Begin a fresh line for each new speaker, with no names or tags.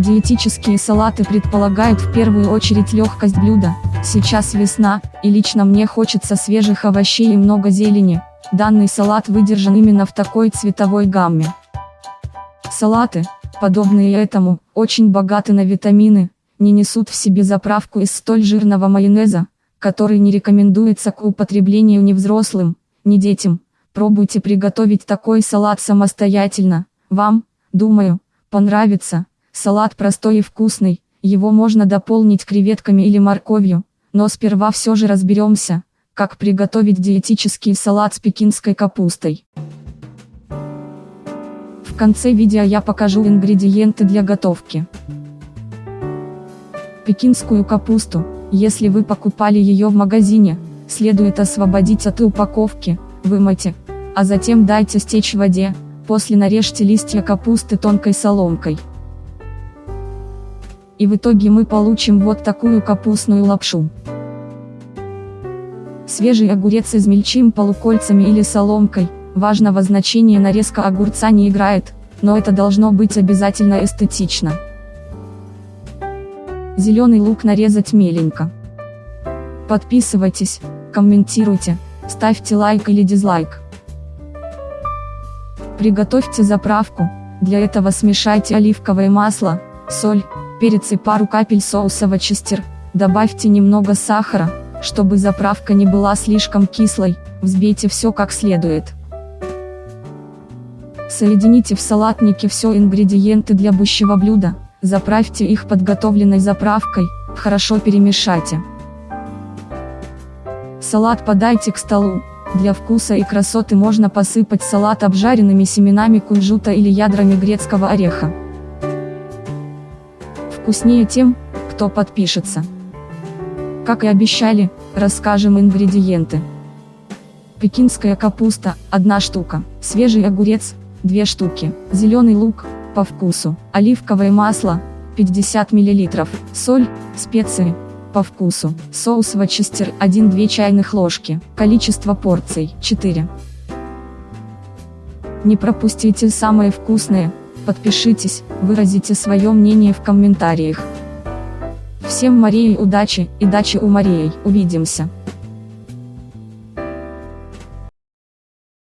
Диетические салаты предполагают в первую очередь легкость блюда. Сейчас весна, и лично мне хочется свежих овощей и много зелени. Данный салат выдержан именно в такой цветовой гамме. Салаты, подобные этому, очень богаты на витамины, не несут в себе заправку из столь жирного майонеза, который не рекомендуется к употреблению ни взрослым, ни детям. Пробуйте приготовить такой салат самостоятельно. Вам, думаю, понравится. Салат простой и вкусный, его можно дополнить креветками или морковью, но сперва все же разберемся, как приготовить диетический салат с пекинской капустой. В конце видео я покажу ингредиенты для готовки. Пекинскую капусту, если вы покупали ее в магазине, следует освободить от упаковки, вымойте, а затем дайте стечь воде, после нарежьте листья капусты тонкой соломкой. И в итоге мы получим вот такую капустную лапшу. Свежий огурец измельчим полукольцами или соломкой, важного значения нарезка огурца не играет, но это должно быть обязательно эстетично. Зеленый лук нарезать меленько. Подписывайтесь, комментируйте, ставьте лайк или дизлайк. Приготовьте заправку, для этого смешайте оливковое масло, соль, перец и пару капель соуса Вочестер, добавьте немного сахара, чтобы заправка не была слишком кислой, взбейте все как следует. Соедините в салатнике все ингредиенты для будущего блюда, заправьте их подготовленной заправкой, хорошо перемешайте. Салат подайте к столу, для вкуса и красоты можно посыпать салат обжаренными семенами кунжута или ядрами грецкого ореха. Вкуснее тем, кто подпишется. Как и обещали, расскажем ингредиенты. Пекинская капуста – 1 штука, свежий огурец – 2 штуки, зеленый лук – по вкусу, оливковое масло – 50 мл, соль, специи – по вкусу. Соус Вочестер 1-2 чайных ложки. Количество порций 4. Не пропустите самое вкусное. Подпишитесь, выразите свое мнение в комментариях. Всем Марии удачи и дачи у Марии. Увидимся.